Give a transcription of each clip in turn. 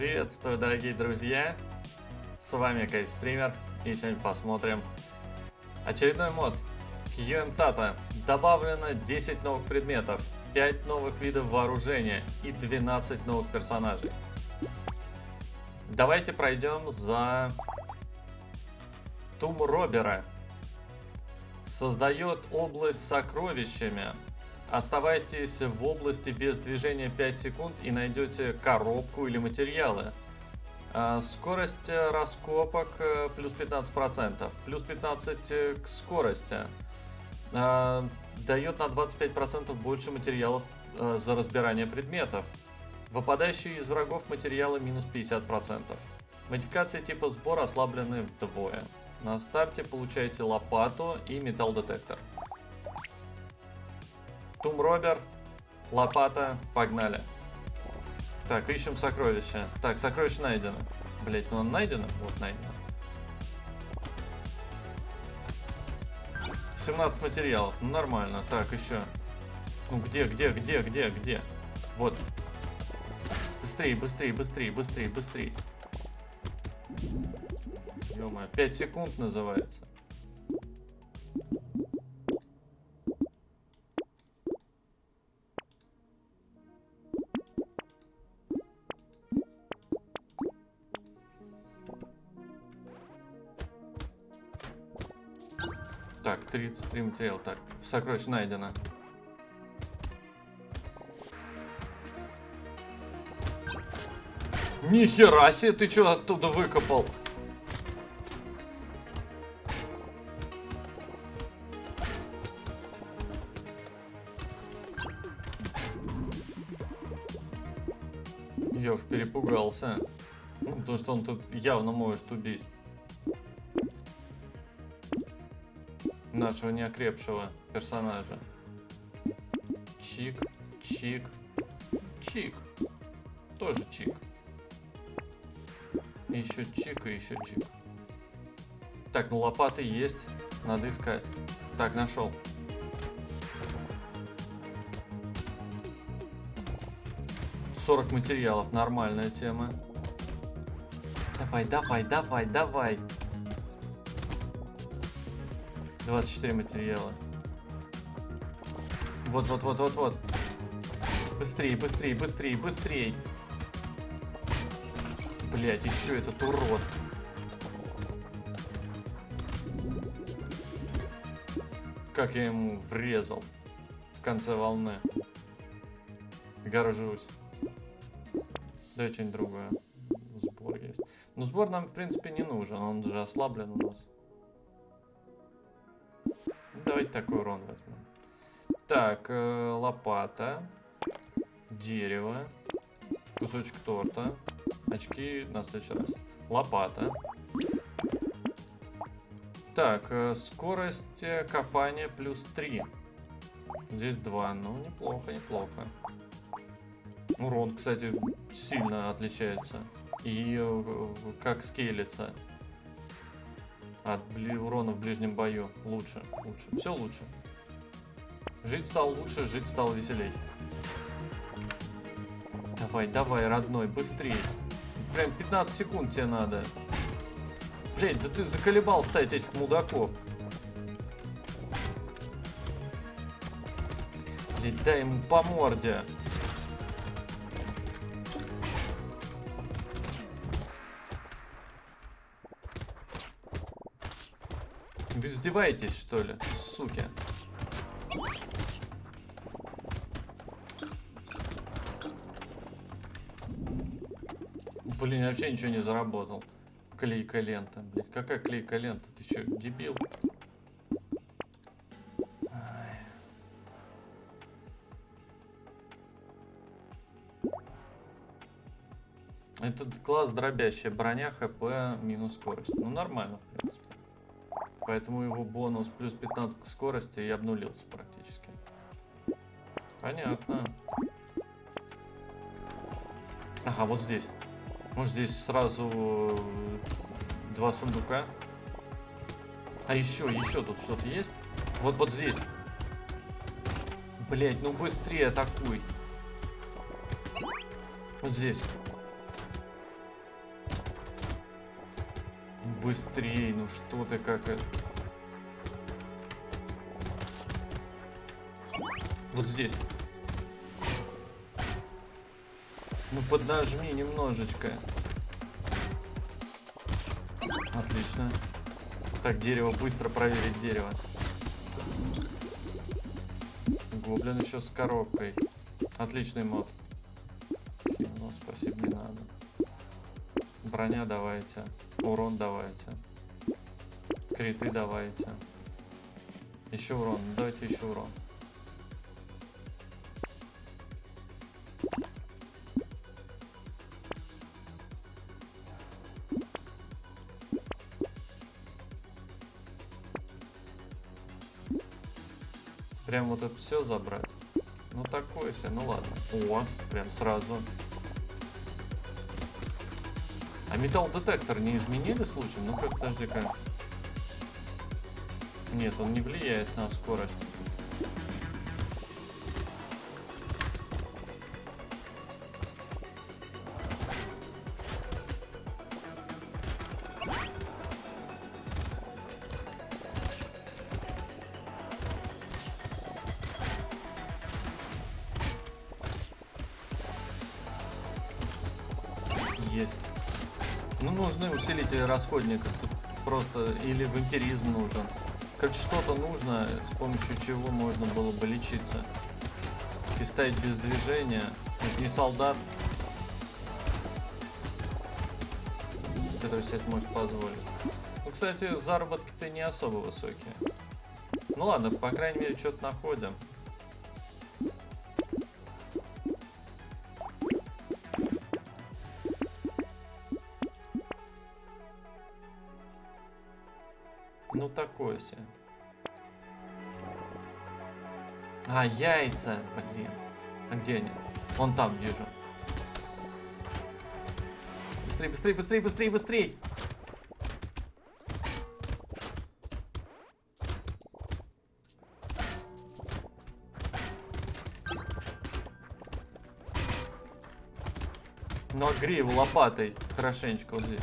Приветствую, дорогие друзья! С вами Кайстример, и сегодня посмотрим очередной мод QM Tata. Добавлено 10 новых предметов, 5 новых видов вооружения и 12 новых персонажей. Давайте пройдем за Тум Робера. Создает область с сокровищами. Оставайтесь в области без движения 5 секунд и найдете коробку или материалы. А, скорость раскопок э, плюс 15%, плюс 15% к скорости. А, дает на 25% больше материалов э, за разбирание предметов. Выпадающие из врагов материалы минус 50%. Модификации типа сбор ослаблены вдвое. На старте получаете лопату и металл-детектор. Тум Робер, лопата, погнали. Так, ищем сокровища. Так, сокровище найдено. Блять, ну он найдено? Вот найдено. 17 материалов, ну нормально. Так, еще. Ну где, где, где, где, где? Вот. Быстрее, быстрее, быстрее, быстрее, быстрее. ё 5 секунд называется. 33 материал. Так, сокровище найдено. Нихера себе, ты что оттуда выкопал? Я уж перепугался. Ну, потому что он тут явно может убить. Нашего неокрепшего персонажа. Чик, чик, чик. Тоже чик. еще чик и еще чик. Так, ну лопаты есть. Надо искать. Так, нашел. Сорок материалов, нормальная тема. Давай, давай, давай, давай. 24 материала. Вот, вот, вот, вот, вот. Быстрее, быстрее, быстрее, быстрее. Блять, еще этот урод. Как я ему врезал в конце волны. Горжусь. Дай что-нибудь другое. Сбор есть. Ну, сбор нам, в принципе, не нужен. Он же ослаблен у нас. Такой урон возьмем. Так, э, лопата, дерево, кусочек торта, очки на следующий раз. Лопата. Так, э, скорость копания плюс 3. Здесь 2. Ну, неплохо, неплохо. Урон, кстати, сильно отличается. И э, как скейлится от урона в ближнем бою. Лучше, лучше. Все лучше. Жить стал лучше, жить стал веселей. Давай, давай, родной, быстрее. Прям 15 секунд тебе надо. Блять, да ты заколебал ставить этих мудаков. Блять, дай ему по морде. Издеваетесь, что ли, суки? Блин, вообще ничего не заработал. Клейка лента, блядь. Какая клейка лента? Ты что, дебил? Этот класс дробящая броня, хп, минус скорость. Ну, нормально, в принципе. Поэтому его бонус плюс 15 к скорости и обнулился практически. Понятно. Ага, вот здесь. Может здесь сразу э, два сундука? А еще, еще тут что-то есть? Вот, вот здесь. Блять, ну быстрее атакуй. Вот здесь. быстрее, ну что ты как это... Вот здесь. Ну поднажми немножечко. Отлично. Так, дерево, быстро проверить дерево. Гоблин еще с коробкой. Отличный мод. Ну, спасибо, не надо. Броня давайте. Урон давайте. Криты давайте. Еще урон. Ну, давайте еще урон. Это все забрать. Ну такое себе, ну ладно. О, прям сразу. А металл детектор не изменили случаем? Ну-ка, подожди-ка. Нет, он не влияет на скорость. Расходников. Тут просто или вампиризм нужен. Короче, что-то нужно, с помощью чего можно было бы лечиться. И стоять без движения. Это не солдат, который себе это может позволить. Ну, кстати, заработки-то не особо высокие. Ну ладно, по крайней мере, что-то находим. Ну такое себе. А, яйца, блин. А где они? Вон там вижу. Быстрей, быстрей, быстрей, быстрей, быстрей! Огри его лопатой хорошенечко вот здесь.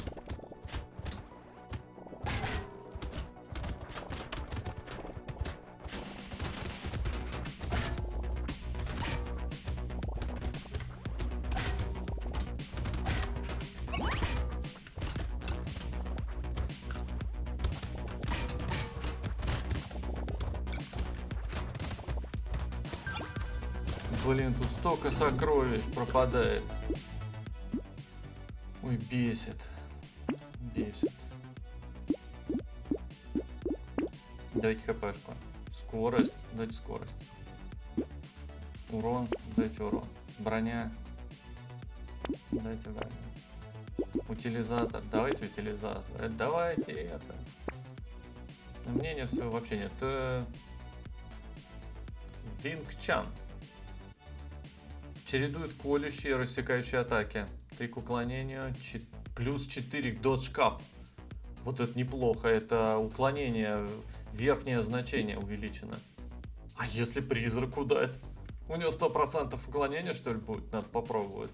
Столько сокровищ пропадает. Ой, бесит. Бесит. Дайте хпшку. Скорость. Дайте скорость. Урон. Дайте урон. Броня. Дайте броню. Утилизатор. Давайте утилизатор. Э, Давайте это. Мнения своего вообще нет. Э, Винг Чан. Чередует колющие и рассекающие атаки. 3 к уклонению, плюс 4 к cap. Вот это неплохо, это уклонение, верхнее значение увеличено. А если призраку дать? У него 100% уклонения, что ли, будет? Надо попробовать.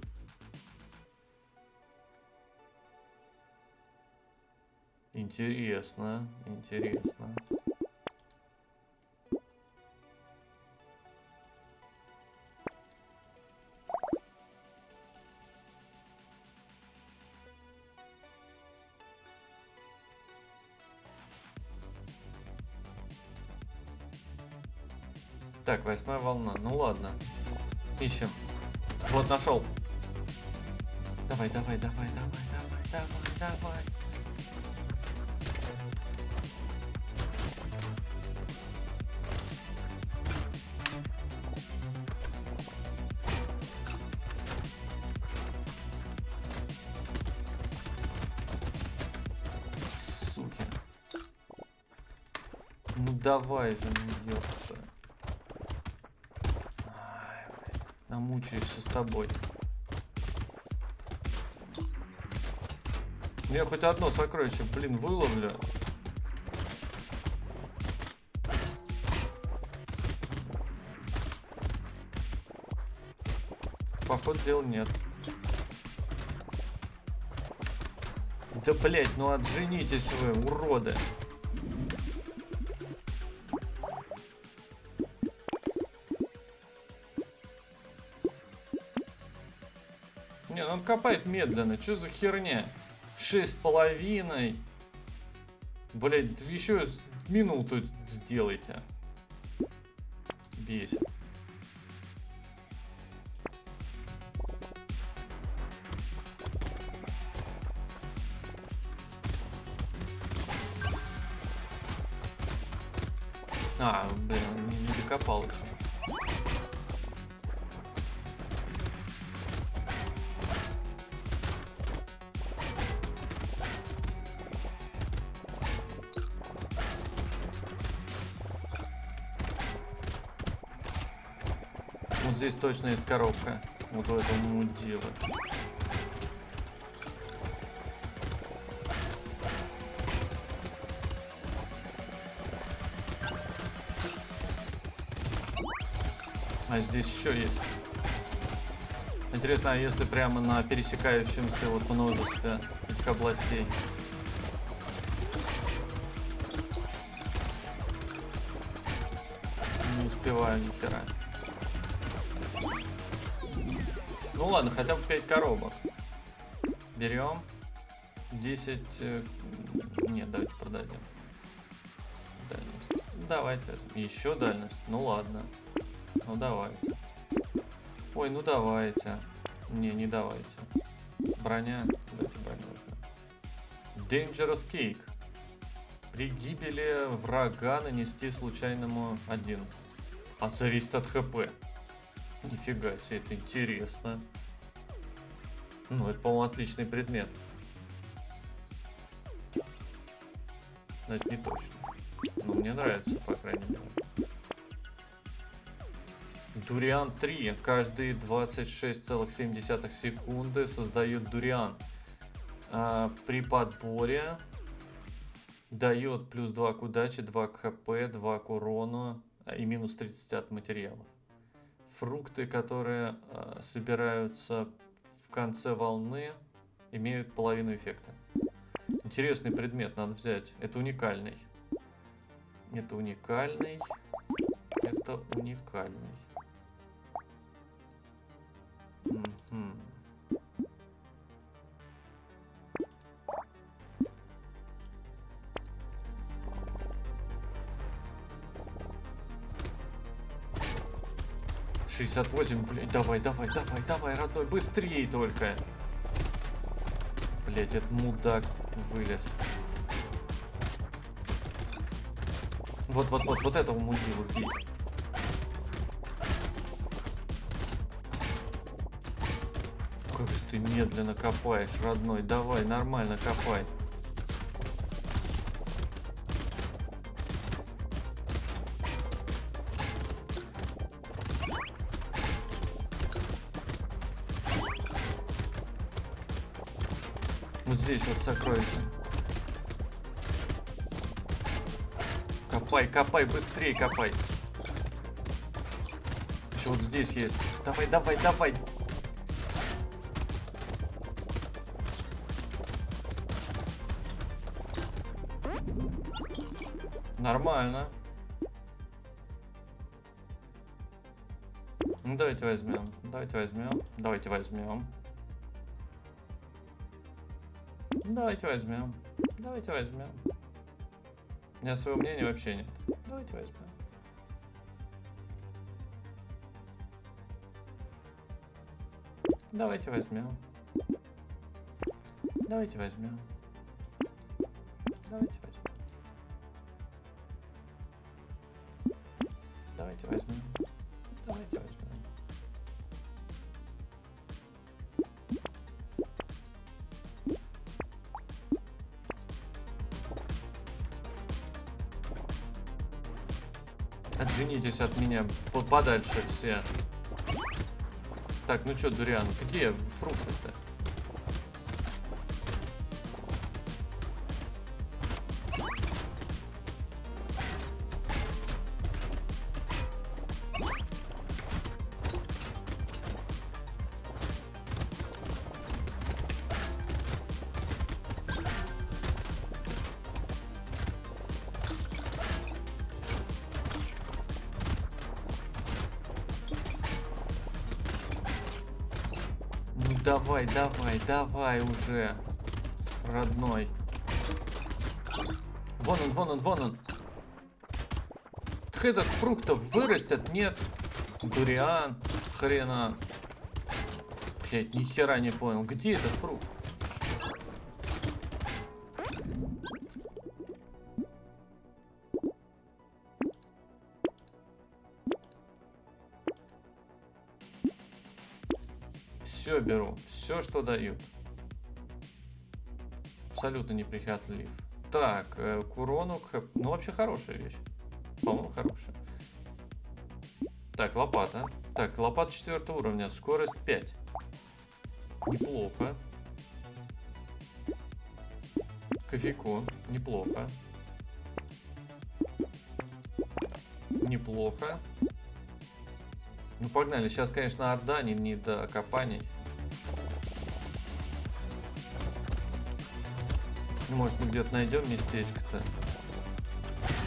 Интересно, интересно. Восьмая волна. Ну ладно. Ищем. Вот, нашел. Давай, давай, давай, давай, давай, давай, давай. Ну давай же, ну ёпта. Ай, блядь, Намучаешься с тобой. Я хоть одно сокровище, блин, выловлю. Поход дел нет. Да, блять, ну отженитесь вы, уроды. Копает медленно. Что за херня? Шесть с половиной. Блять, еще минуту сделайте. Бесит. Точно есть коробка. Вот у этого мудила. А здесь еще есть. Интересно, а если прямо на пересекающемся вот множестве этих областей? Не успеваю ни хера. Ну ладно, хотя бы 5 коробок. Берем. 10... Э, нет, давайте продадим. Дальность. Давайте. Еще дальность. Ну ладно. Ну давайте. Ой, ну давайте. Не, не давайте. Броня. Давайте броню возьмем. Dangerous Cake. При гибели врага нанести случайному 11. А зависит от хп. Нифига себе, это интересно. Ну, это, по-моему, отличный предмет. Но это не точно. Но мне нравится, по крайней мере. Дуриан 3. Каждые 26,7 секунды создает дуриан. А, при подборе дает плюс 2 к удаче, 2 к хп, 2 к урону и минус 30 от материалов. Фрукты, которые а, собираются в конце волны, имеют половину эффекта. Интересный предмет, надо взять. Это уникальный. Это уникальный. Это уникальный. 68, блядь, давай, давай, давай, давай, родной, быстрее только. Блядь, этот мудак вылез. Вот, вот, вот, вот этого мудилу бей. Как же ты медленно копаешь, родной, давай, нормально копай. Здесь вот сокровище. Копай, копай, быстрее копай. Еще вот здесь есть. Давай, давай, давай. Нормально. Ну давайте возьмем. Давайте возьмем. Давайте возьмем. Давайте возьмем. Давайте возьмем. У меня своего мнения вообще нет. Давайте возьмем. Давайте возьмем. Давайте возьмем. Давайте Давайте возьмем. Давайте возьмем. Отженитесь от меня подальше все. Так, ну что, Дуриан, какие фрукты-то? Давай, давай, уже, родной. Вон он, вон он, вон он. Так этот фруктов вырастет? Нет. Дуриан, хрена. Блять, ни хера не понял. Где этот фрукт? Что дают. Абсолютно неприхотлив. Так, к урону, к... ну вообще хорошая вещь. По-моему, хорошая. Так, лопата. Так, лопата четвертого уровня, скорость 5. Неплохо. Кофейкон, неплохо. Неплохо. Ну погнали, сейчас, конечно, Орда, не, не до копаний. Может, мы где-то найдем местечко-то.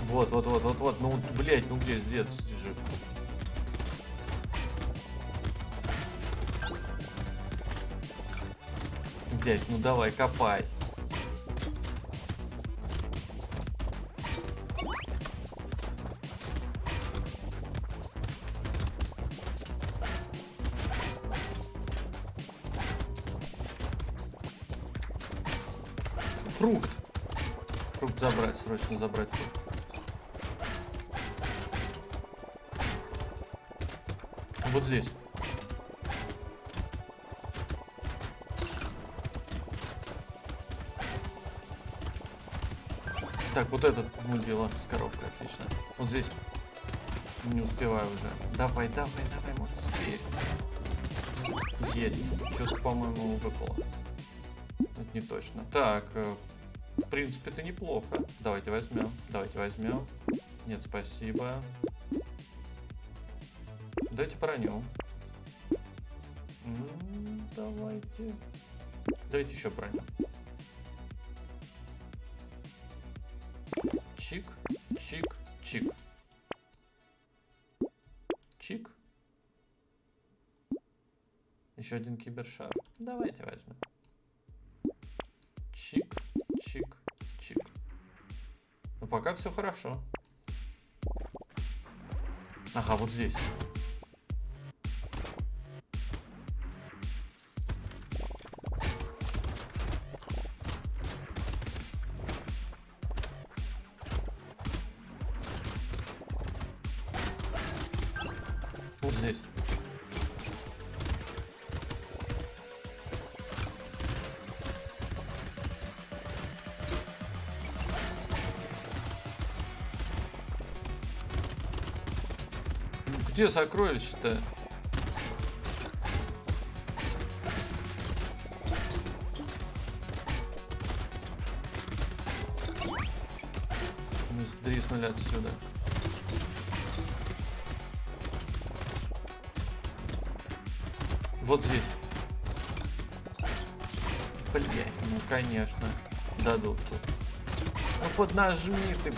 Вот, вот, вот, вот, вот. Ну, блядь, ну где здесь же? Блядь, ну давай, копай. Фрукт. Фрукт забрать, срочно забрать фрукт. Вот здесь. Так, вот этот мудила с коробкой, отлично. Вот здесь. Не успеваю уже. Давай, давай, давай, может успеешь. Есть. Что-то, по-моему, выпало. Это не точно. Так, э, в принципе, это неплохо. Давайте возьмем. Давайте возьмем. Нет, спасибо. Давайте броню. давайте. Давайте еще броню. Чик, чик, чик. Чик. Еще один кибершар. Давайте возьмем. Все хорошо. Ага, вот здесь. Где сокровище-то? Ну, дриснули отсюда. Вот здесь. Блять, ну конечно. Дадут тут. Ну поднажми ты,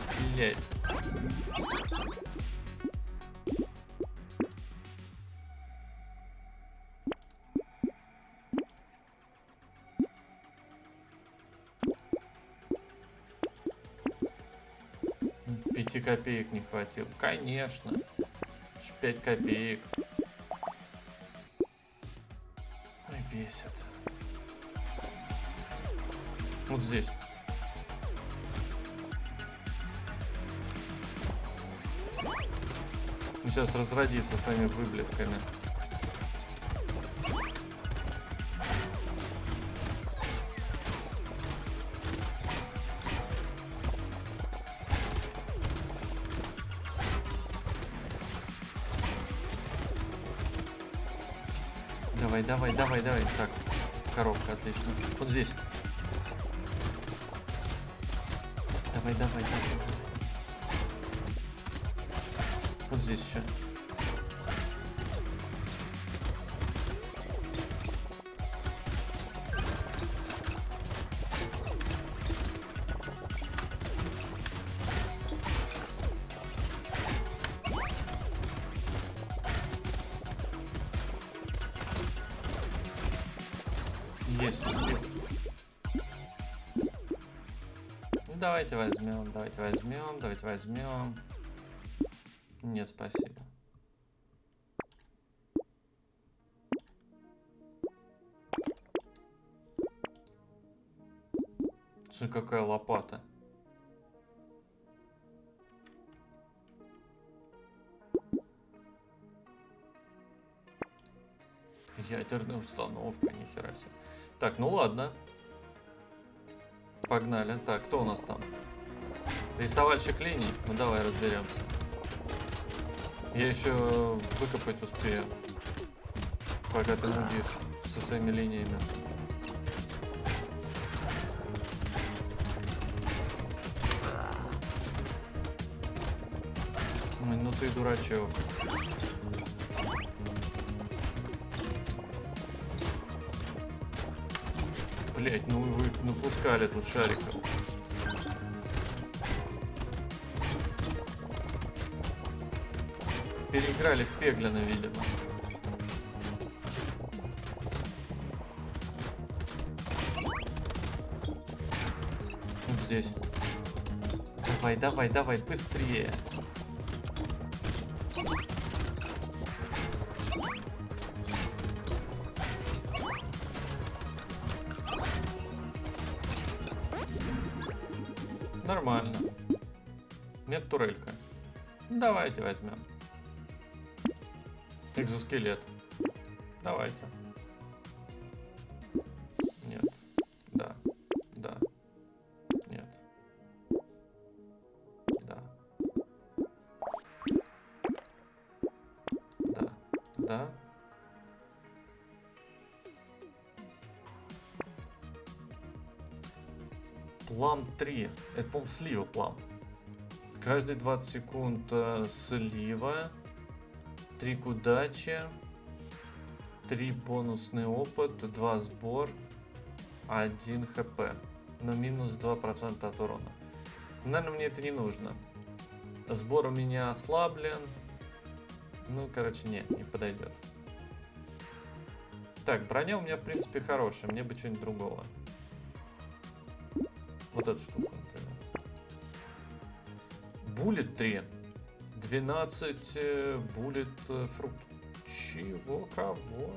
блядь. копеек не хватило. Конечно. 5 копеек. Ой, бесит. Вот здесь. Сейчас разродится своими выблетками. Давай, давай, давай. Так, коробка, отлично. Вот здесь. Давай, давай, давай. Вот здесь еще. Давайте возьмем, давайте возьмем, давайте возьмем. Нет, спасибо. Смотри, какая лопата. Ядерная установка, нихера себе. Так, ну ладно. Погнали. Так, кто у нас там? Рисовальщик линий? Ну давай разберемся. Я еще выкопать успею. Пока ты нудишь со своими линиями. Ну ты дурачок. Блять, ну вы напускали тут шариков. Переиграли в Пеглина, видимо. Вот здесь. Давай, давай, давай, быстрее. Давайте возьмем. Экзоскелет. Давайте. Нет. Да. Да. Нет. Да. Да. Да. Плам 3. Это, по-моему, слива плам. Каждые 20 секунд э, слива. 3 к удаче. 3 бонусный опыт. 2 сбор. 1 хп. Но минус 2% от урона. Наверное, мне это не нужно. Сбор у меня ослаблен. Ну, короче, нет, не подойдет. Так, броня у меня, в принципе, хорошая. Мне бы что-нибудь другого. Вот эту штуку. Буллет 3. 12 э, буллет фрукт. Чего? Кого?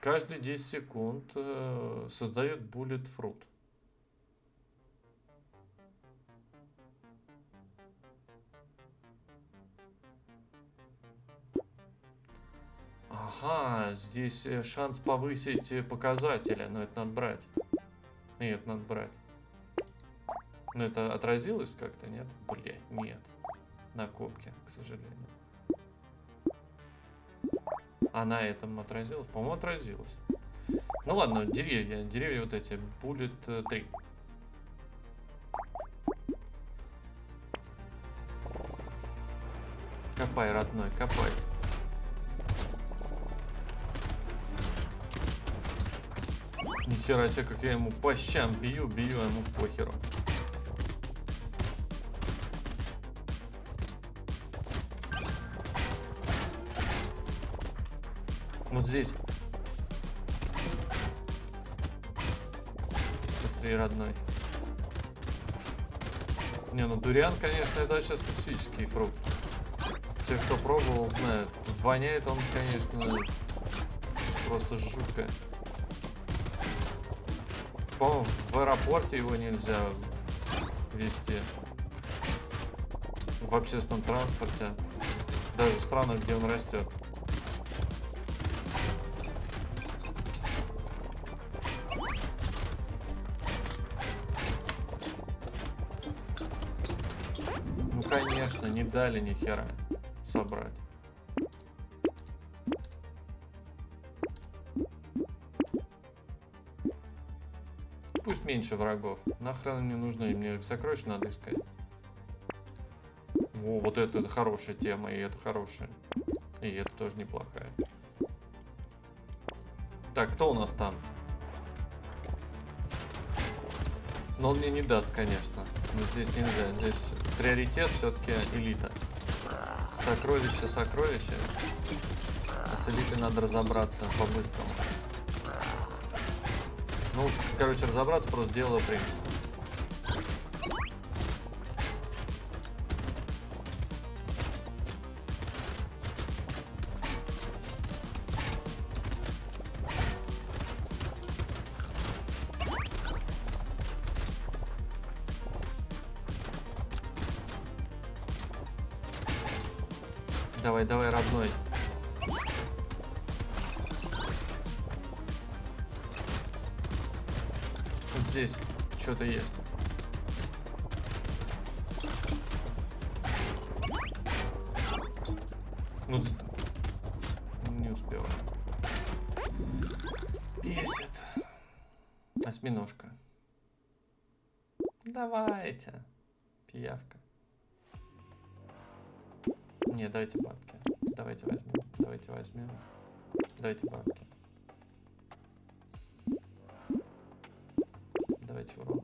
Каждые 10 секунд э, создает буллет фрукт. Ага, здесь э, шанс повысить э, показатели, но это надо брать. Нет, надо брать. Но это отразилось как-то, нет? Блять, нет. На копке, к сожалению. А на этом отразилось? По-моему, отразилось. Ну ладно, деревья. Деревья вот эти. Буллет 3. Копай, родной, копай. Нихера себе, как я ему по щам бью, бью, а ему похеру. Вот здесь. Быстрее, родной. Не, ну дуриан, конечно, это вообще специфический фрукт. Те, кто пробовал, знают. Воняет он, конечно, просто жутко. По-моему, в аэропорте его нельзя вести. В общественном транспорте. Даже в странах, где он растет. Ну конечно, не дали ни хера собрать. Меньше врагов. Нахрен мне нужно, и мне сокровища надо искать. Во, вот это, это хорошая тема, и это хорошая. И это тоже неплохая. Так, кто у нас там? Но он мне не даст, конечно. Но здесь нельзя. Здесь приоритет все-таки элита. Сокровище, сокровище. с элитой надо разобраться по-быстрому. Ну, короче, разобраться просто дело принцип. Возьмем. Давайте бабки. Давайте урон.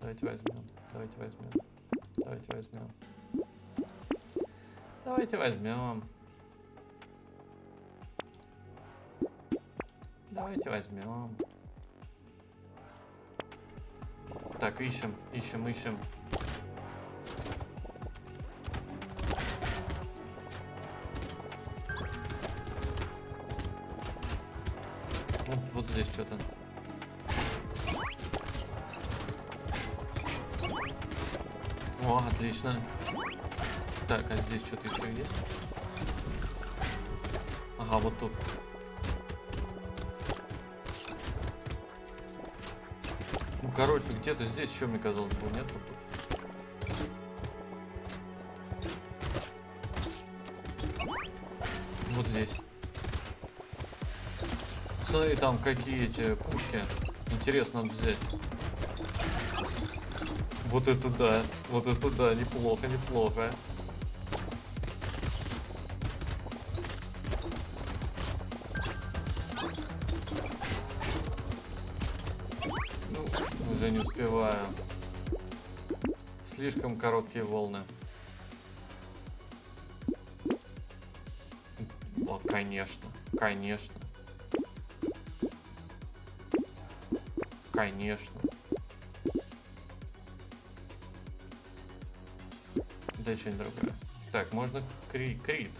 Давайте возьмем. Давайте возьмем. Давайте возьмем. Давайте возьмем. Давайте возьмем. Так, ищем, ищем, ищем. Отлично. Так, а здесь что-то еще есть? Ага, вот тут. Ну, короче, где-то здесь еще, мне казалось, был, нет? Вот тут. Вот здесь. Смотри, там какие эти пушки. Интересно взять. Вот это да. Вот это да. Неплохо, неплохо. Ну, уже не успеваю. Слишком короткие волны. О, конечно. Конечно. Конечно. Дай что-нибудь другое. Так, можно кри крит.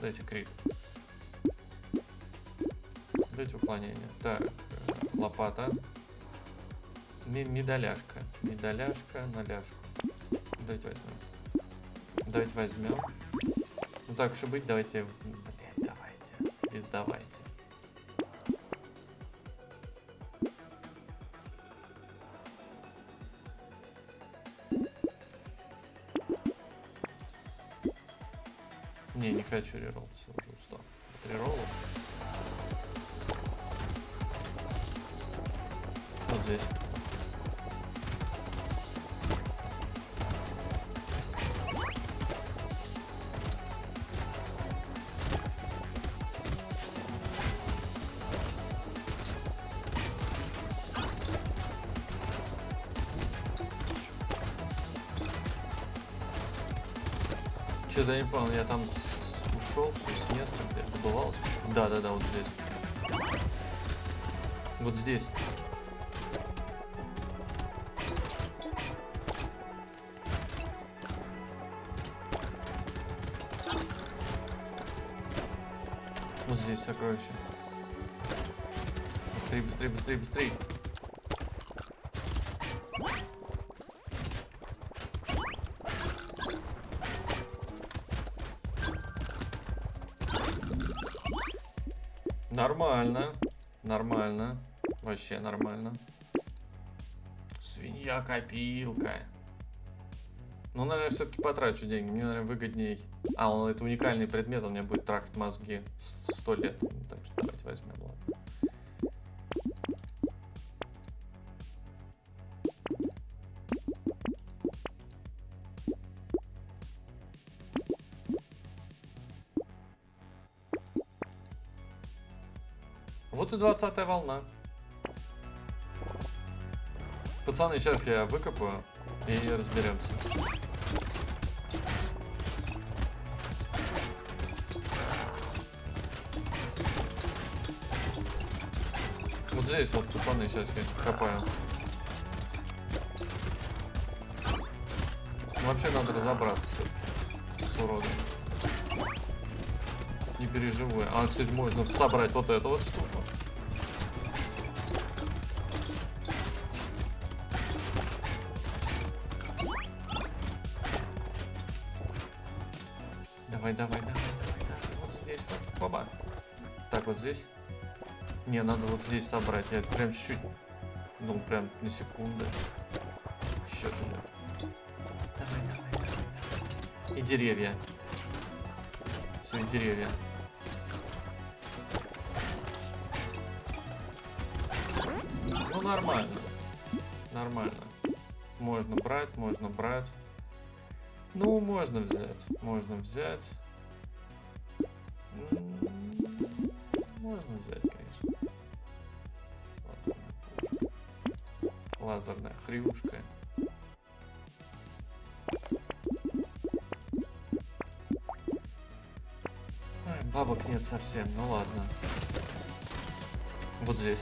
Дайте крит. Дайте уклонение. Так, э, лопата. Медаляшка. Медаляшка на ляжку. Давайте возьмем. Давайте возьмем. Ну так и быть, давайте. Не хочу рероллиться, уже устал. От реролла. Вот здесь. Что-то не понял, я там с- ушел с места, где забывался. Да, да, да, вот здесь. Вот здесь. Вот здесь сокровище. Быстрее, быстрее, быстрее, быстрее. Вообще нормально. Свинья-копилка. Ну, наверное, все-таки потрачу деньги. Мне, наверное, выгодней. А, он это уникальный предмет, он мне будет трахать мозги сто лет. Ну, Так что давайте возьмем, ладно. Вот и 20 волна пацаны, сейчас я выкопаю и разберемся. Вот здесь вот пацаны сейчас я копаю. Вообще надо разобраться с уродом. Не переживай. А, кстати, можно собрать вот это вот что. Не, надо вот здесь собрать. Я прям чуть-чуть. Ну, прям на секунду. Еще туда. Давай, давай. И деревья. Все, и деревья. Ну, нормально. Нормально. Можно брать, можно брать. Ну, можно взять. Можно взять. Можно взять, Лазерная хрюшка. Ай, бабок нет совсем, ну ладно. Вот здесь.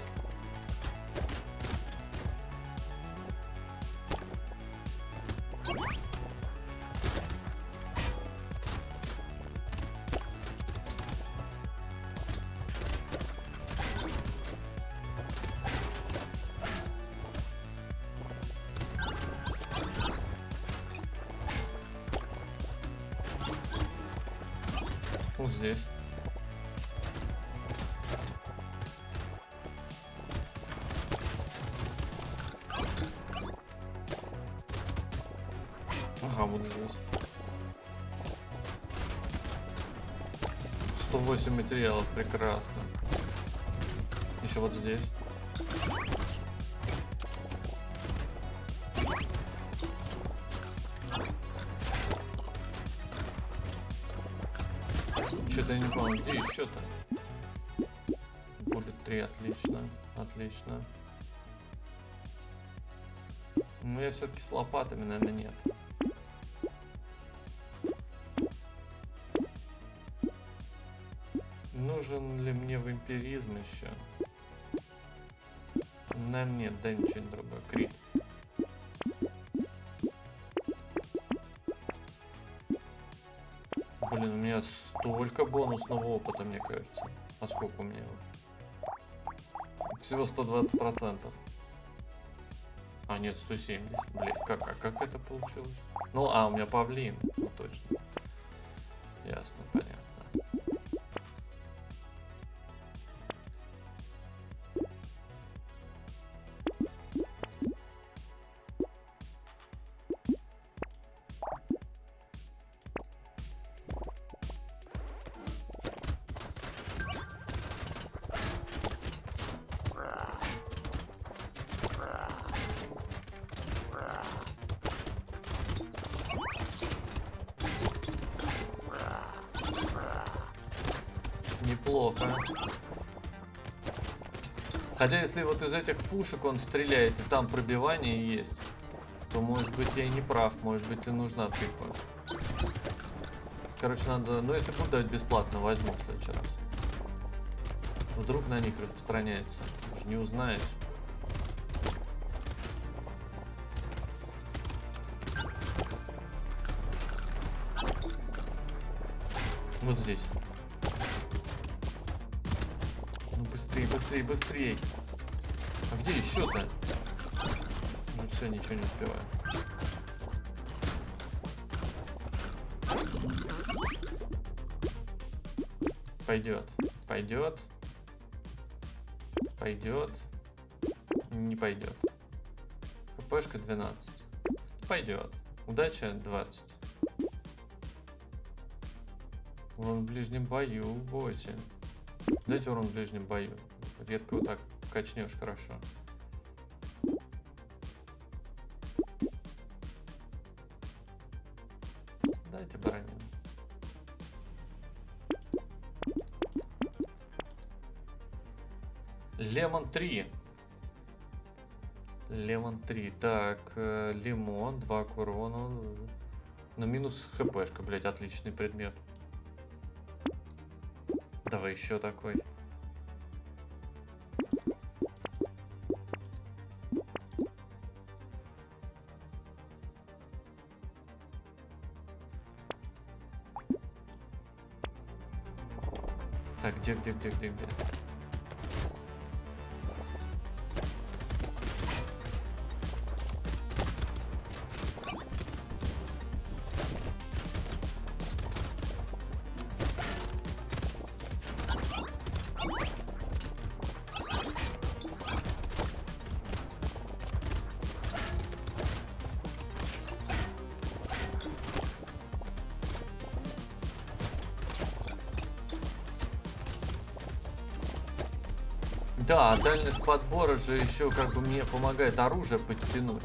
108 материалов, прекрасно. Еще вот здесь. Что-то я не помню, где еще-то? Будет 3, отлично, отлично. Ну, я все-таки с лопатами, наверное, нет. Нужен ли мне вампиризм еще? Наверное, нет, да ничего не другое. Крит. Блин, у меня столько бонусного опыта, мне кажется. А сколько у меня? его? Всего 120 процентов. А, нет, 170. Блин, как, а как это получилось? Ну, а, у меня павлин. Ну, точно. Неплохо. Хотя, если вот из этих пушек он стреляет, и там пробивание есть, то, может быть, я и не прав. Может быть, и нужна тыква. Короче, надо... Ну, если буду давать бесплатно, возьму в следующий раз. Вдруг на них распространяется. Уж не узнаешь. Вот здесь. Быстрее. А где еще-то? Ну все, ничего не успеваю. Пойдет, пойдет, пойдет, не пойдет. ХПшка 12. Пойдет. Удача 20. Урон в ближнем бою 8. Дайте урон в ближнем бою. Редко вот так качнешь хорошо. Дайте броню. Лемон 3. Лемон 3. Так, э, лимон, 2 к урону. На минус хпшка, блять, отличный предмет. Давай еще такой. Так, где, где, где, Да, дальность подбора же еще как бы мне помогает оружие подтянуть.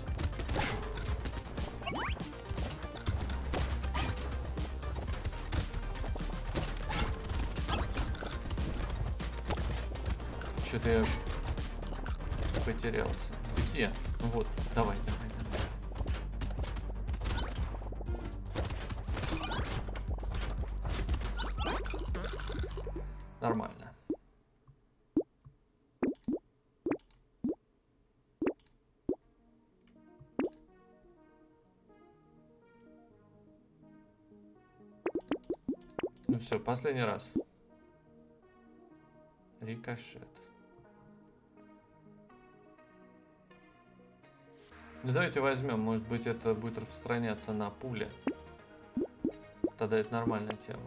Последний раз. Рикошет. Ну давайте возьмем, может быть это будет распространяться на пуле. Тогда это нормальная тема.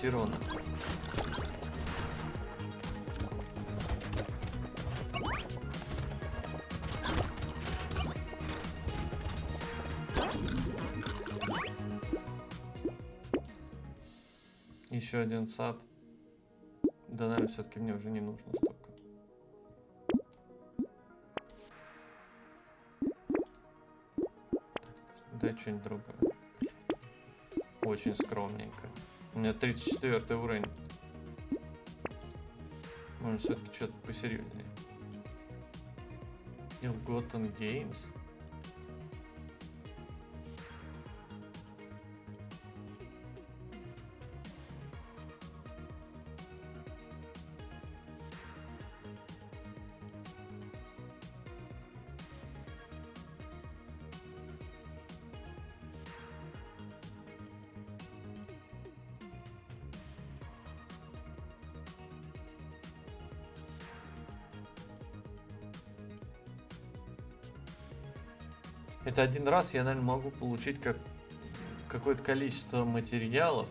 Гарантирована. Еще один сад. Да, наверное, все-таки мне уже не нужно столько. Дай что-нибудь другое. Очень скромненько. У меня 34 уровень. Может, все-таки что-то посерьезнее. Ill-Gotten Games? Это один раз я, наверное, могу получить как какое-то количество материалов.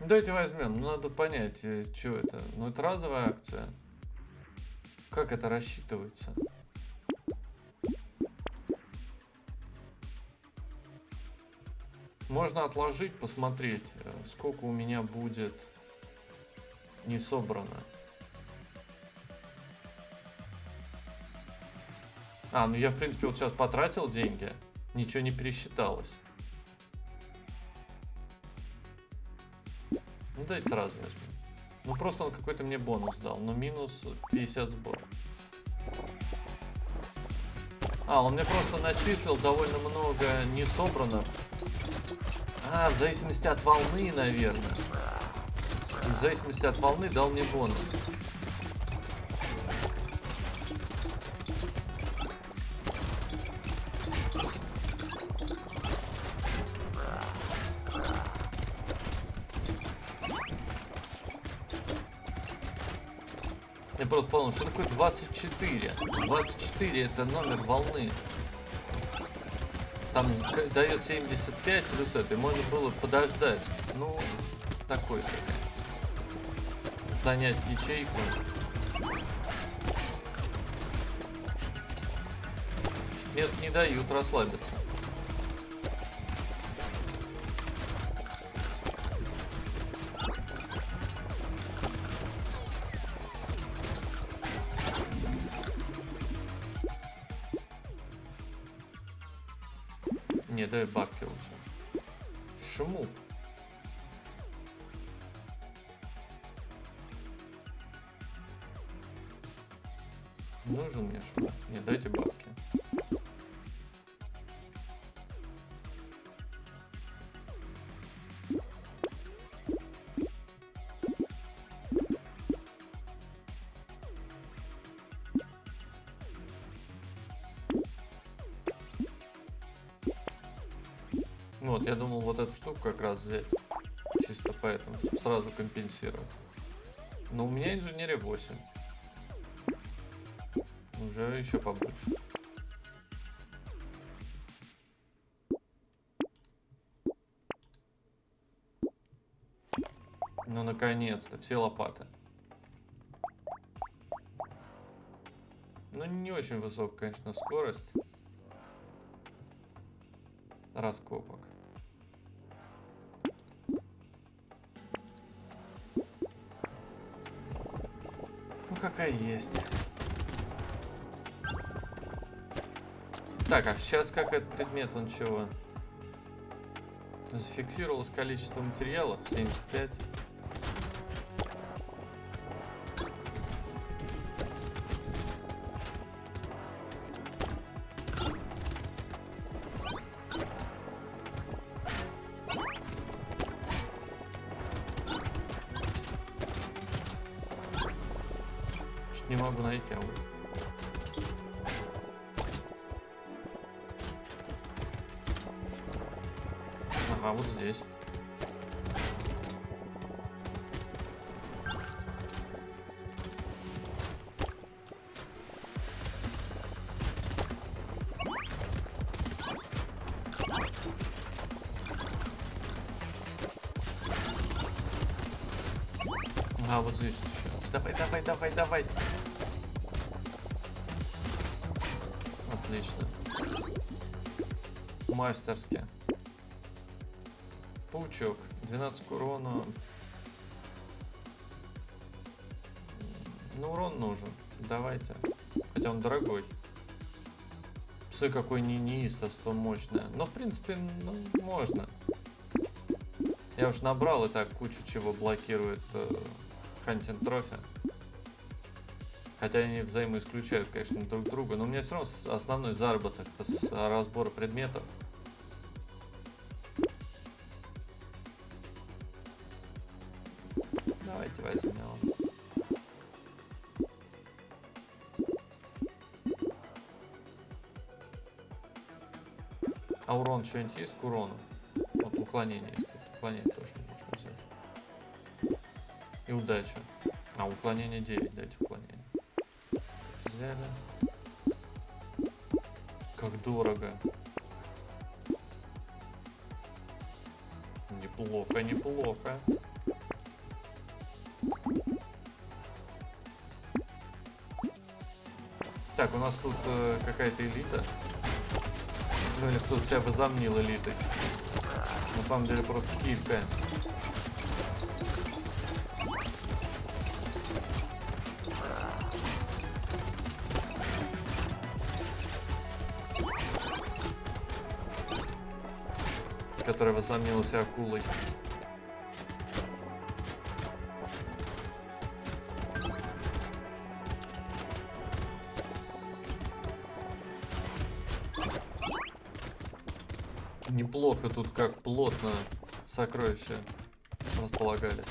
Ну, Давайте возьмем. Ну, надо понять, что это. Ну, это разовая акция. Как это рассчитывается? Можно отложить, посмотреть, э, сколько у меня будет не собрано. А, ну я, в принципе, вот сейчас потратил деньги, ничего не пересчиталось. Ну, давайте сразу возьмем. Ну, просто он какой-то мне бонус дал, но минус 50 сбор. А, он мне просто начислил довольно много не собрано. А, в зависимости от волны, наверное. В зависимости от волны дал мне бонус. 24? 24 это номер волны. Там дает 75 плюс это, и можно было подождать. Ну, такой себе. Занять ячейку. Нет, не дают расслабиться. Не, дай штуку как раз взять. Чисто поэтому, чтобы сразу компенсировать. Но у меня инженерия 8. Уже еще побольше. Ну, наконец-то, все лопаты. Ну, не очень высокая, конечно, скорость раскопок. Какая есть. Так, а сейчас как этот предмет, он чего? Зафиксировалось количество материалов, 75. А, вот здесь. Давай, давай, давай, давай. Отлично. Мастерски. Паучок. 12 к урону. Ну, урон нужен. Давайте. Хотя он дорогой. Псы какой не неистовство мощное. Но, в принципе, ну, можно. Я уж набрал и так кучу чего блокирует э, Хантин Трофи. Хотя они взаимоисключают, конечно, друг друга. Но меня все равно основной заработок с разбора предметов. Давайте возьмем. А урон что-нибудь есть к урону? Вот уклонение есть. Уклонение тоже. И удача. А, уклонение 9, дайте уклонение. Взяли. Как дорого. Неплохо, неплохо. Так, у нас тут э, какая-то элита. Ну или кто-то себя возомнил элитой. На самом деле просто килька. Которая возомнила себя акулой. Неплохо тут как плотно сокровища располагались.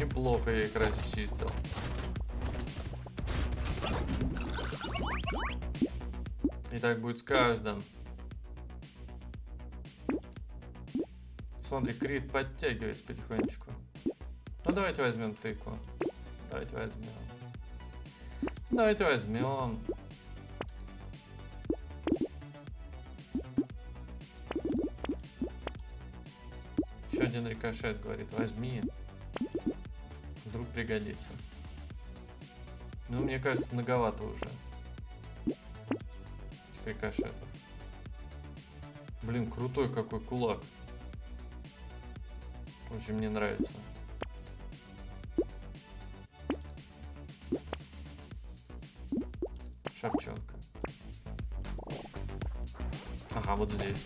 Неплохо я их расчистил. И так будет с каждым. Смотри, крит подтягивается потихонечку. Ну давайте возьмем тыкву. Давайте возьмем. Давайте возьмем. Еще один рикошет говорит, возьми. Пригодится. Ну, мне кажется, многовато уже. Этих. Блин, крутой какой кулак. Очень мне нравится. Шапчонка. Ага, вот здесь.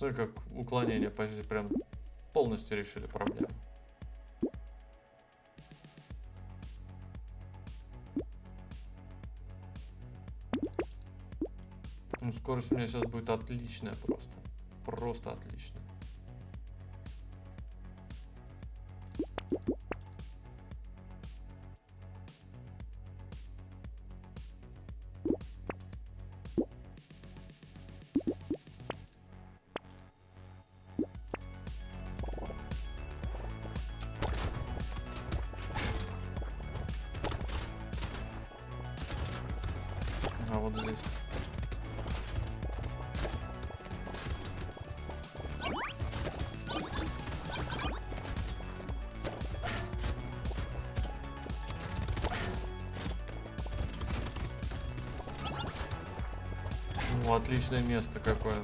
Смотри, как уклонение почти прям полностью решили проблему. Ну, скорость у меня сейчас будет отличная просто. Просто отличная. Отличное место какое.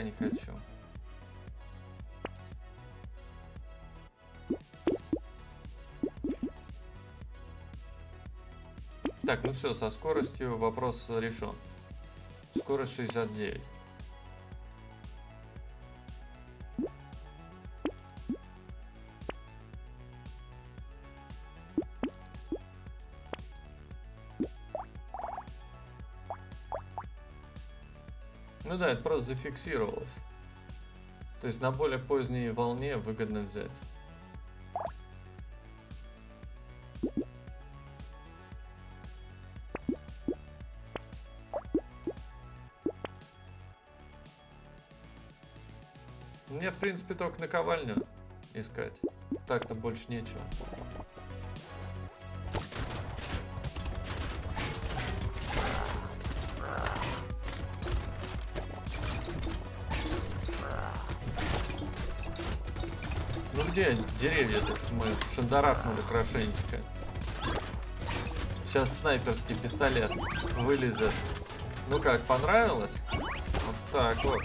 Пока не хочу. Так, ну все, со скоростью вопрос решен. Скорость 69. Да, это просто зафиксировалось. То есть на более поздней волне выгодно взять. Мне, в принципе, только наковальню искать. Так-то больше нечего. Где деревья-то, что мы шандарахнули хорошенечко? Сейчас снайперский пистолет вылезет. Ну как, понравилось? Вот так вот.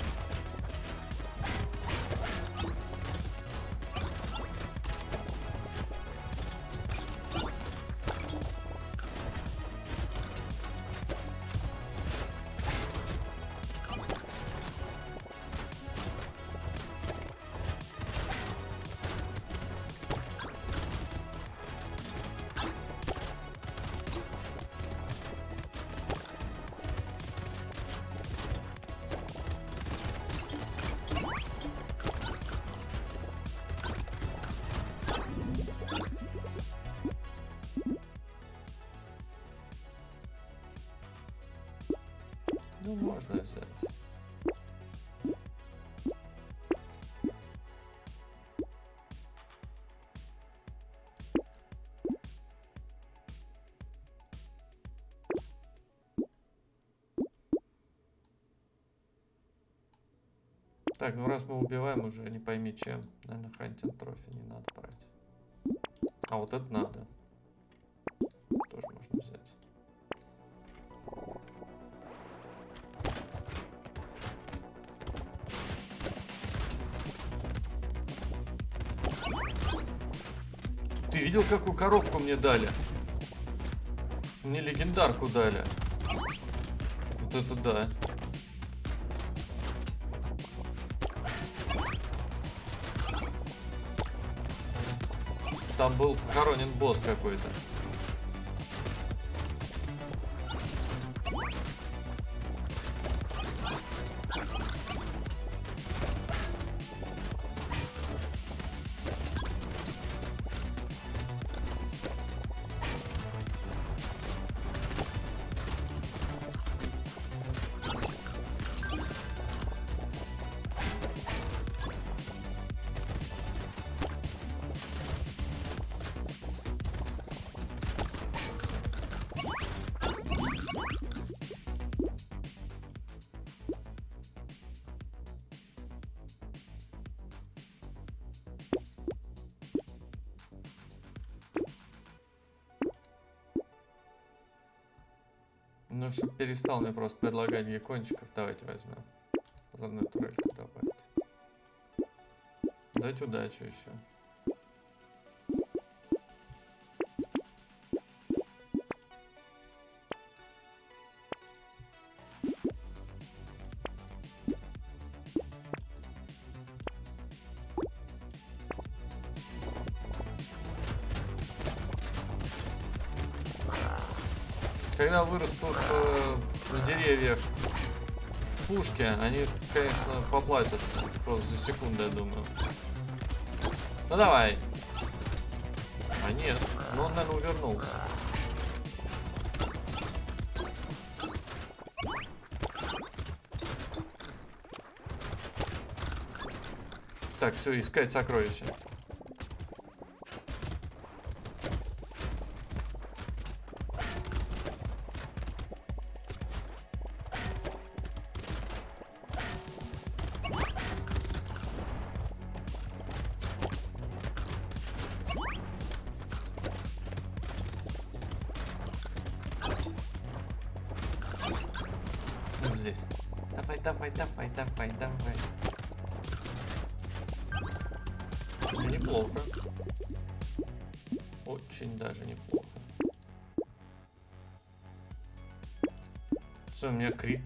Ну раз мы убиваем уже, не пойми чем. Наверное, хантинг трофи не надо брать. А вот это надо. Тоже можно взять. Ты видел, какую коробку мне дали? Мне легендарку дали. Вот это да. Там был похоронен босс какой-то. Ну, чтобы перестал мне просто предлагать геккончиков, давайте возьмем. Озорную турельку добавить. Дать удачу еще. Вырастут э, на деревьях пушки, они, конечно, поплатятся. Просто за секунду, я думаю. Ну давай. А нет, ну он, наверное, увернулся. Так, все, искать сокровища.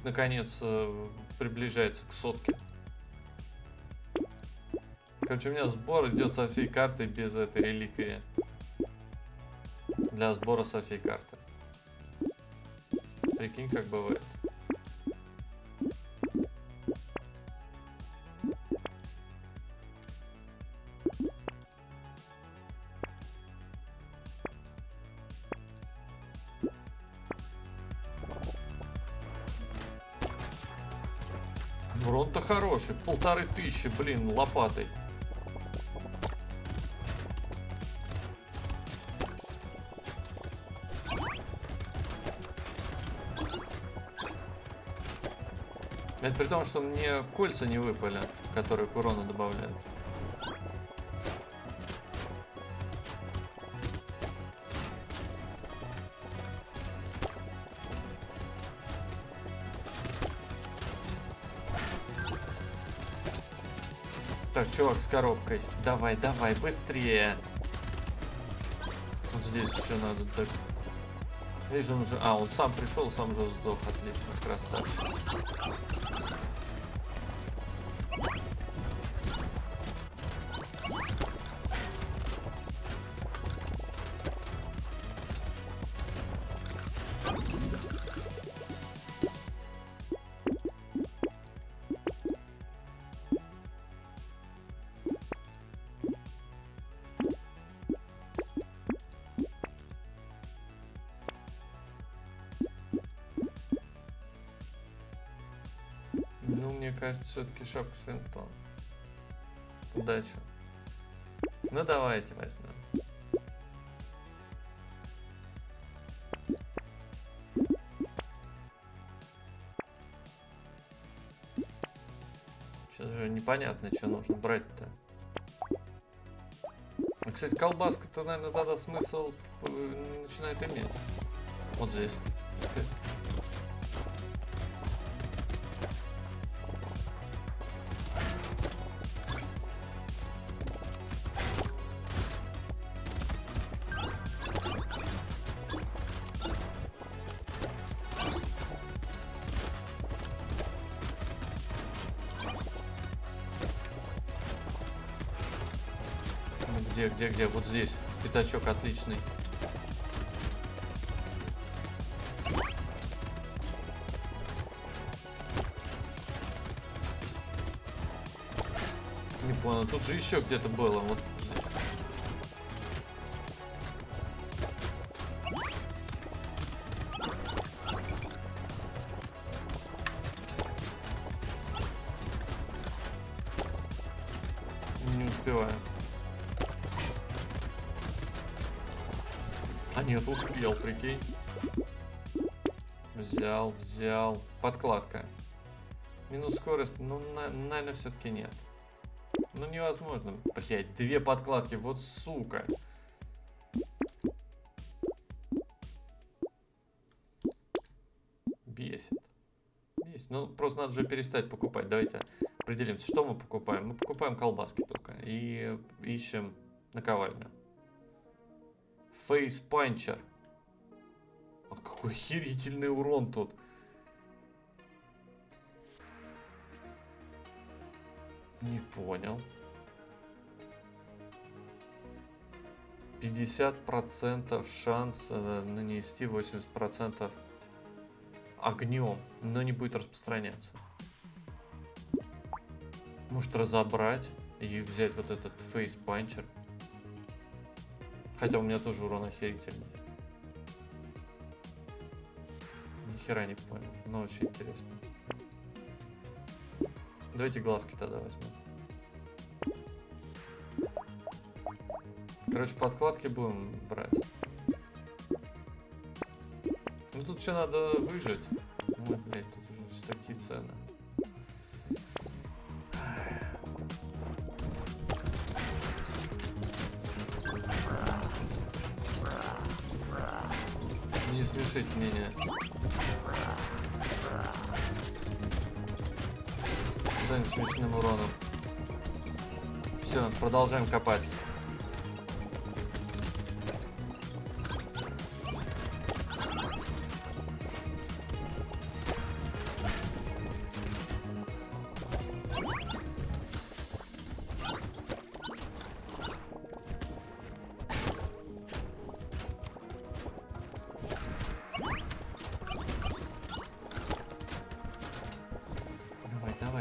Наконец э, приближается к сотке. Короче, у меня сбор идет со всей карты без этой реликвии. Для сбора со всей карты. Прикинь, как бывает. Урон-то хороший. Полторы тысячи, блин, лопатой. Это при том, что мне кольца не выпали, которые к урону добавляют. Чувак с коробкой. Давай, давай, быстрее. Вот здесь еще надо так. Видишь, он уже... А, он сам пришел, сам уже сдох. Отлично, красавчик. Все-таки шапка Сентон. Удачи. Ну, давайте возьмем. Сейчас же непонятно, что нужно брать-то. А, кстати, колбаска-то, наверное, тогда смысл э, начинает иметь. Вот здесь. Где? Вот здесь. Пятачок отличный. Не понял, тут же еще где-то было. Вот. Прикинь. Взял, взял. Подкладка. Минус скорость, ну, на, наверное, все-таки нет. Ну, невозможно. Блять, две подкладки, вот сука. Бесит. Бесит. Ну, просто надо же перестать покупать. Давайте определимся, что мы покупаем. Мы покупаем колбаски только. И ищем наковальню. Фейс панчер. А какой охерительный урон тут. Не понял. 50% шанс э, нанести 80% огнем, но не будет распространяться. Может разобрать и взять вот этот фейс панчер. Хотя у меня тоже урон охерительный. Хера не понял, но очень интересно. Давайте глазки тогда возьмем. Короче, подкладки будем брать. Ну тут что надо выжить. Ой, блядь, тут уже такие цены. Не смешите меня. Смешным уроном. Все, продолжаем копать.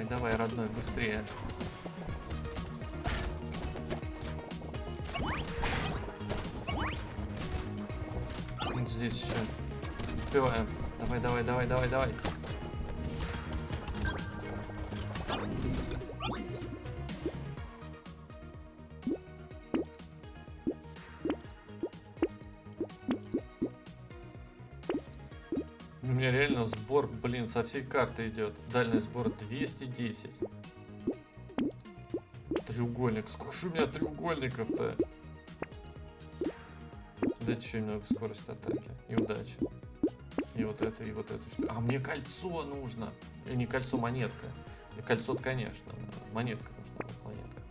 Давай, родной, быстрее. Вот здесь еще. Успеваем. Давай, давай, давай, давай, давай. Со всей карты идет. Дальний сбор 210. Треугольник. Сколько у меня треугольников-то? Дайте еще немного скорости атаки. И удачи. И вот это, и вот это. Что... А мне кольцо нужно. И не кольцо, монетка. Кольцо конечно. Монетка нужна. Монетка.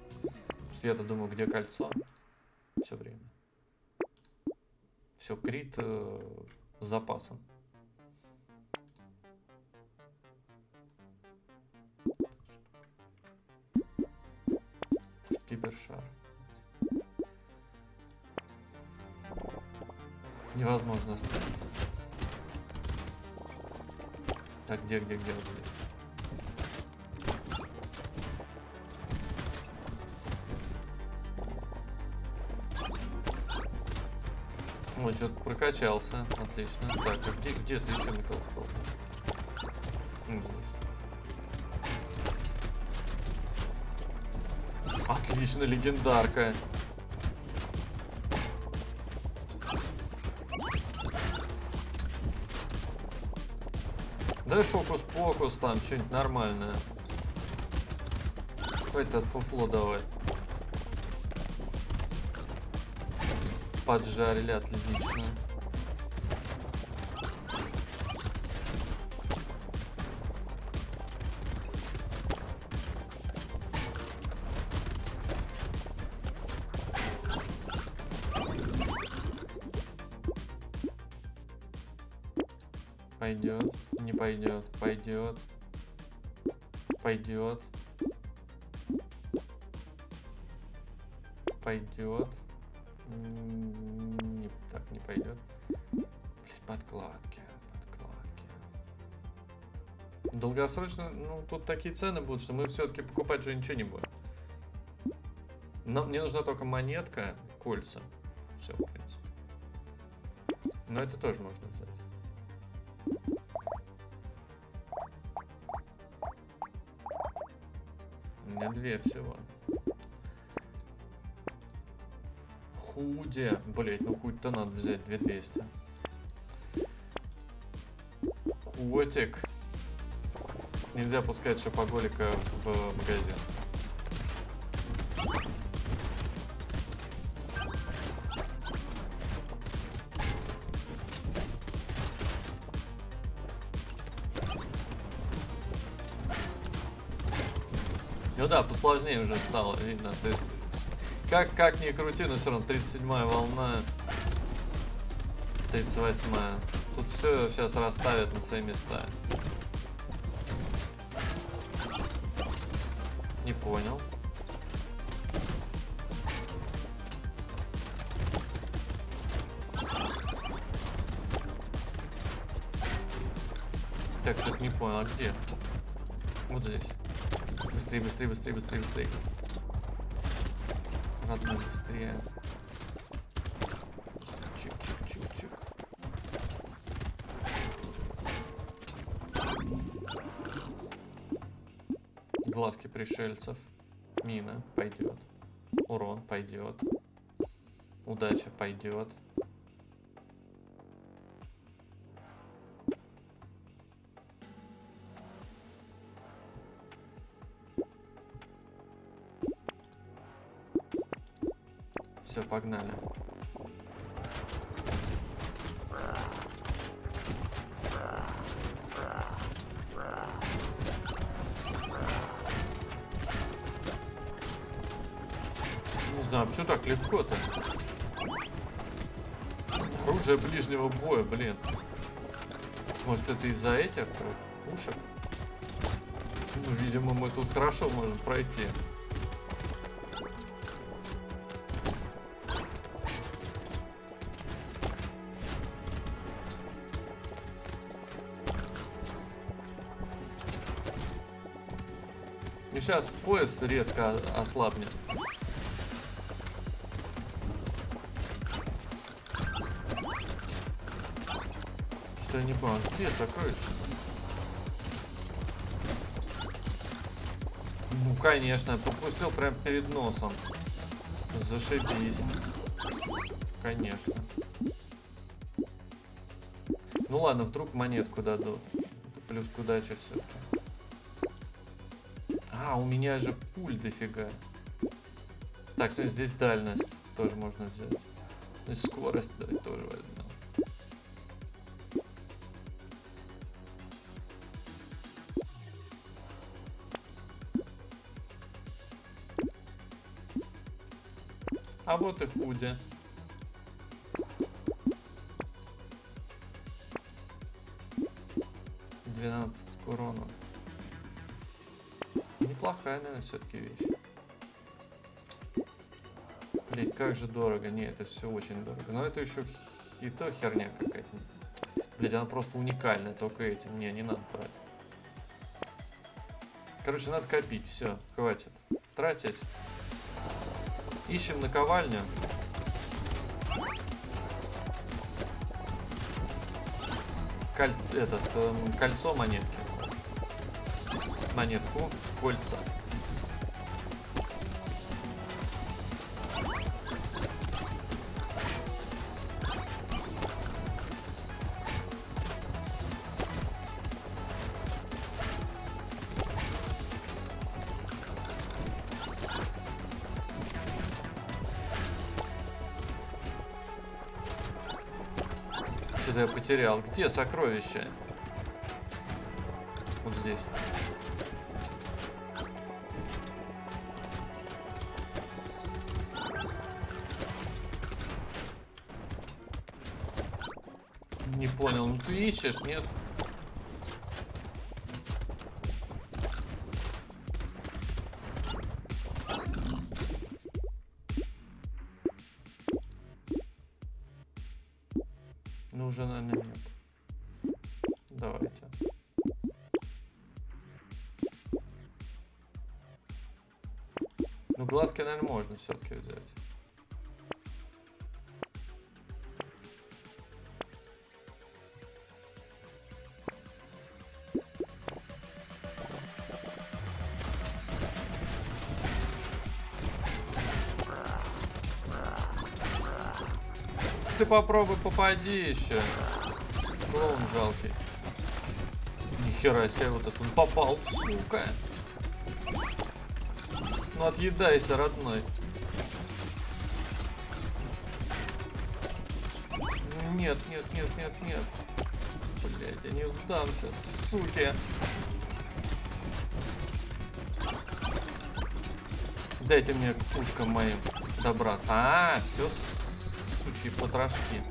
Я-то думаю, где кольцо? Все время. Все, крит э, с запасом. Где, где, где вот? Вот, что-то прокачался. Отлично. Так, а где, где ты еще Микроскоп? Отлично, легендарка. Дай фокус-покус там, что-нибудь нормальное. От фуфло давай. Поджарили, отлично. Пойдет, пойдет, пойдет, пойдет. Не, так не пойдет. Блять, подкладки, подкладки. Долгосрочно, ну тут такие цены будут, что мы все-таки покупать уже ничего не будем. Но мне нужна только монетка, кольца. Все, в принципе. Но это тоже можно взять. Меня две всего. Худи. Блять, ну хуй-то надо взять 2200. Котик. Нельзя пускать шопоголика в магазин. Посложнее уже стало, видно. Ты как, как ни крути, но все равно 37-я волна. 38-я. Тут все сейчас расставят на свои места. Не понял. Так, что-то не понял, а где? Вот здесь. Быстрее, быстрее, быстрее, быстрее, быстрее. Надо быстрее. Чик-чик-чик-чик. Глазки пришельцев. Мина пойдет. Урон пойдет. Удача пойдет. Погнали. Не знаю, почему так легко-то? Оружие ближнего боя, блин. Может это из-за этих пушек? Ну, видимо, мы тут хорошо можем пройти. Сейчас пояс резко ослабнет. Что я не понял, где сокровище? Ну, конечно, пропустил прям перед носом. Зашибись. Конечно. Ну ладно, вдруг монетку дадут. Плюс к удаче все-таки. А, у меня же пуль дофига. Так, смотри, здесь дальность тоже можно взять. Здесь скорость давай тоже возьмем. А вот и худи. Неплохая, наверное, все-таки вещь. Блин, как же дорого. Не, это все очень дорого. Но это еще и то херня какая-то. Блин, она просто уникальная, только этим. Не, не надо брать. Короче, надо копить. Все, хватит. Тратить. Ищем наковальню. Коль... Этот, эм, кольцо монетки. Монетку, кольца. Потерял. Где сокровище? Вот здесь. Не понял, ну ты ищешь, нет? Глазки, наверное, можно все-таки взять. Ты попробуй попади еще. Клоун жалкий. Нихера себе вот этот он попал, сука. Ну отъедайся, родной. Ну, нет, нет, нет, нет, нет. Блять, я не сдамся, суки. Дайте мне пушкам моим добраться. А, все, сучьи потрошки.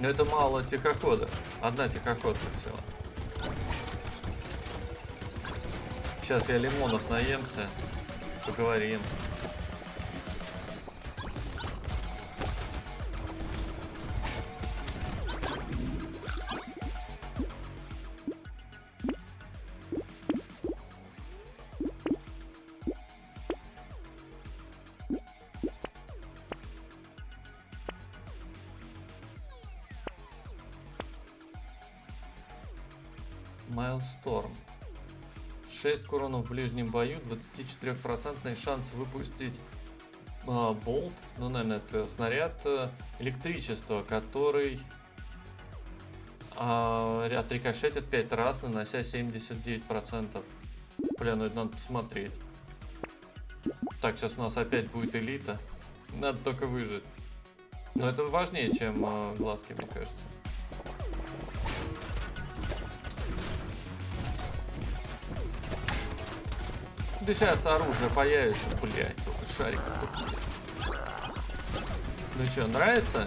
Но это мало тихохода. Одна тихоходка всего. Сейчас я лимонов наемся. Поговорим. Ближнем бою, 24% шанс выпустить а, болт, ну, наверное, это снаряд э, электричества, который а, отрикошетит 5 раз, нанося 79%. Бля, ну это надо посмотреть. Так, сейчас у нас опять будет элита. Надо только выжить. Но это важнее, чем э, глазки, мне кажется. Да сейчас оружие появится, блядь, шарик Ну что, нравится?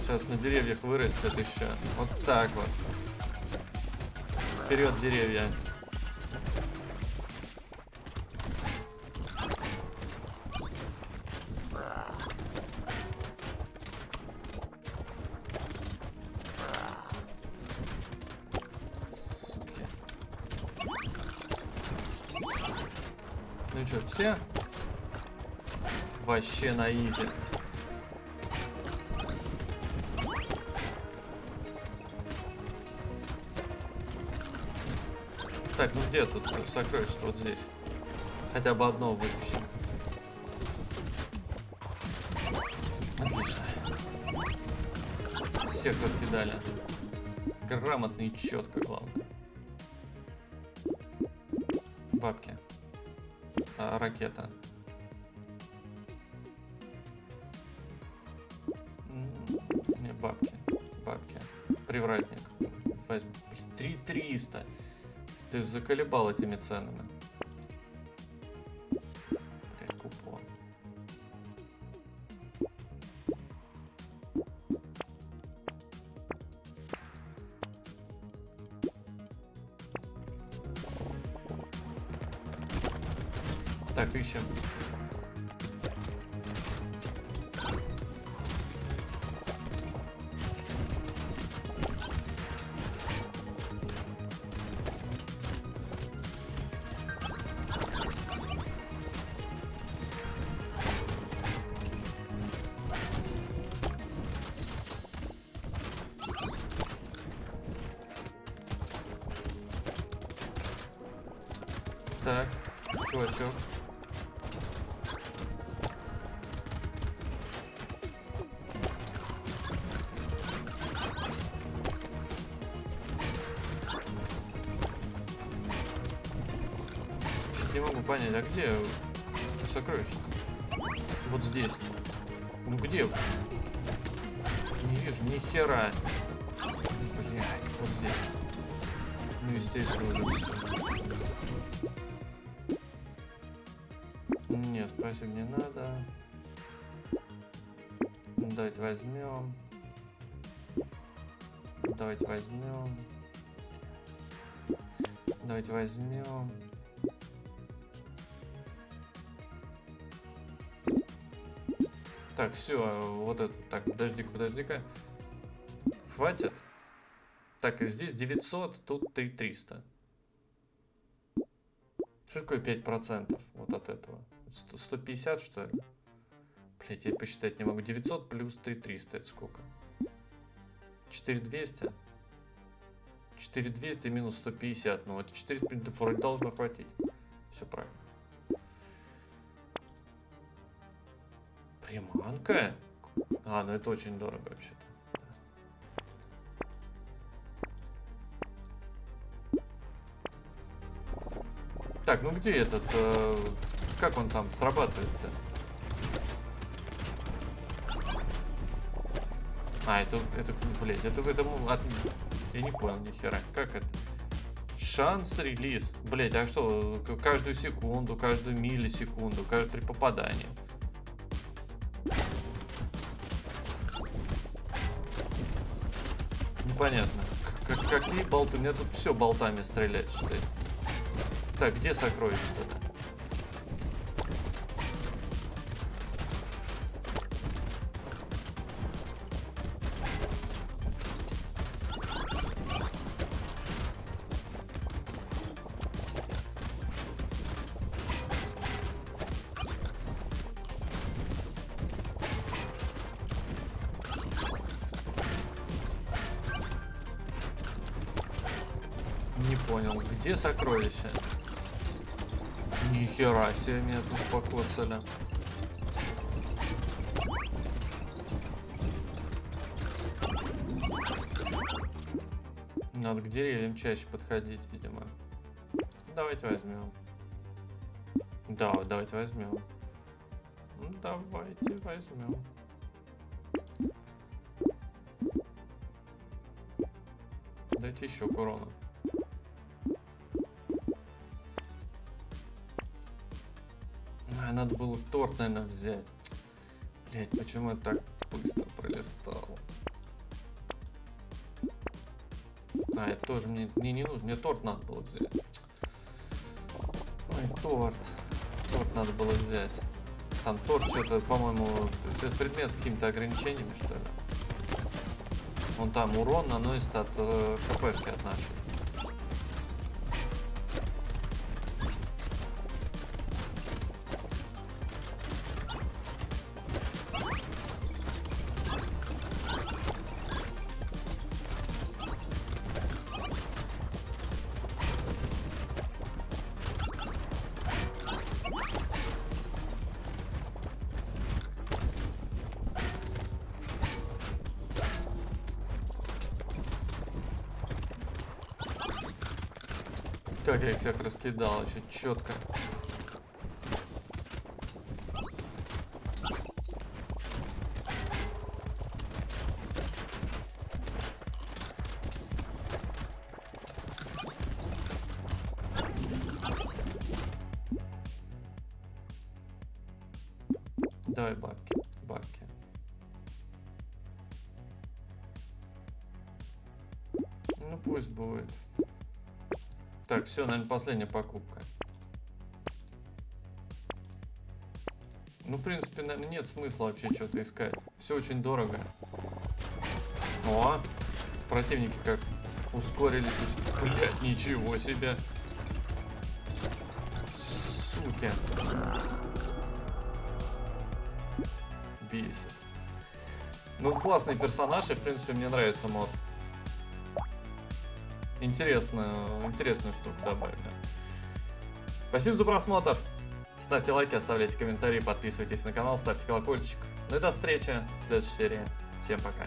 Сейчас на деревьях вырастет еще. Вот так вот. Вперед, деревья. Вообще на изи. Так, ну где тут сокровище? Вот здесь. Хотя бы одно вытащим. Отлично. Всех раскидали. Грамотно и четко, главное. Бабки. А, ракета. Заколебал этими ценами. А где сокровище? Вот здесь. Ну где? Не вижу ни хера. Блядь, вот здесь. Ну, естественно, уже. Нет, спасибо, не надо. Давайте возьмем. Давайте возьмем. Давайте возьмем. Так, все, вот это. Так, подожди-ка, подожди-ка. Хватит? Так, здесь 900, тут 3300. Что такое 5% вот от этого? 100 150, что ли? Блять, я посчитать не могу. 900 плюс 3300, это сколько? 4200? 4200 минус 150. Ну, это 4 вроде должно хватить. Все правильно. Приманка? А, ну это очень дорого вообще-то. Так, ну где этот... э, как он там срабатывает-то? А, это, это, блядь, это в этом... От... Я не понял ни хера. Как это? Шанс релиз. Блять, а что? Каждую секунду, каждую миллисекунду, каждое при попадании. Непонятно. К- к- какие болты? Меня тут все болтами стреляет, что ли. Так, где сокровище-то? Сокровище? Нихера себе меня тут покоцали. Надо к деревьям чаще подходить, видимо. Давайте возьмем. Да, давайте возьмем. Ну, давайте возьмем. Дайте еще к А, надо было торт, наверное, взять. Блять, почему я так быстро пролистал? А, это тоже мне, мне не нужно, мне торт надо было взять. Ой, торт. Торт надо было взять. Там торт что-то, по-моему, предмет с какими-то ограничениями, что ли. Вон там урон наносит от э, хпшки от нашей. Раскидал, очень четко. Все, наверное, последняя покупка. Ну, в принципе, наверное, нет смысла вообще что-то искать. Все очень дорого. О, противники как ускорились. Блять, ничего себе. Суки. Бесит. Ну, классный персонаж, и, в принципе, мне нравится мод. Интересную, интересную штуку добавили. Спасибо за просмотр. Ставьте лайки, оставляйте комментарии, подписывайтесь на канал, ставьте колокольчик. Ну и до встречи в следующей серии. Всем пока.